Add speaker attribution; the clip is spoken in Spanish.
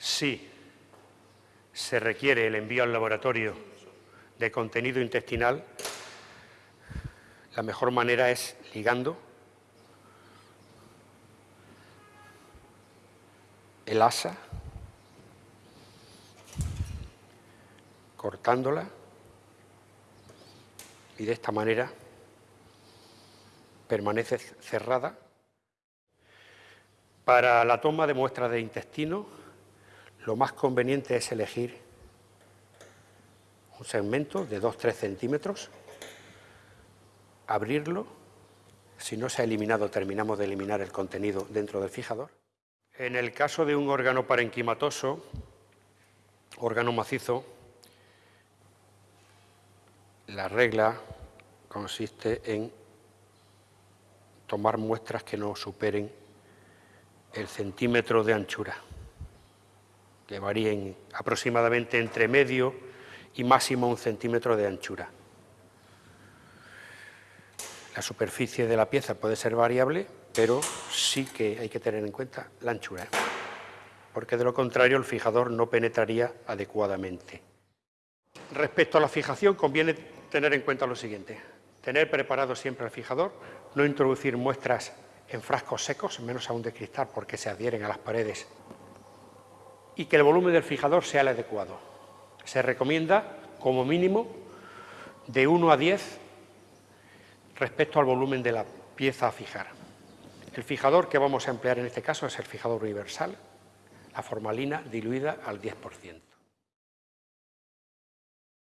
Speaker 1: Si se requiere el envío al laboratorio de contenido intestinal, la mejor manera es ligando el asa, cortándola y de esta manera permanece cerrada. Para la toma de muestras de intestino, lo más conveniente es elegir un segmento de 2-3 centímetros, abrirlo, si no se ha eliminado, terminamos de eliminar el contenido dentro del fijador. En el caso de un órgano parenquimatoso, órgano macizo, la regla consiste en tomar muestras que no superen el centímetro de anchura, que varíen aproximadamente entre medio y máximo un centímetro de anchura. La superficie de la pieza puede ser variable, pero sí que hay que tener en cuenta la anchura, porque de lo contrario el fijador no penetraría adecuadamente. Respecto a la fijación, conviene tener en cuenta lo siguiente. Tener preparado siempre el fijador, no introducir muestras en frascos secos, menos aún de cristal porque se adhieren a las paredes, y que el volumen del fijador sea el adecuado. Se recomienda, como mínimo, de 1 a 10 respecto al volumen de la pieza a fijar. El fijador que vamos a emplear en este caso es el fijador universal, la formalina diluida al 10%.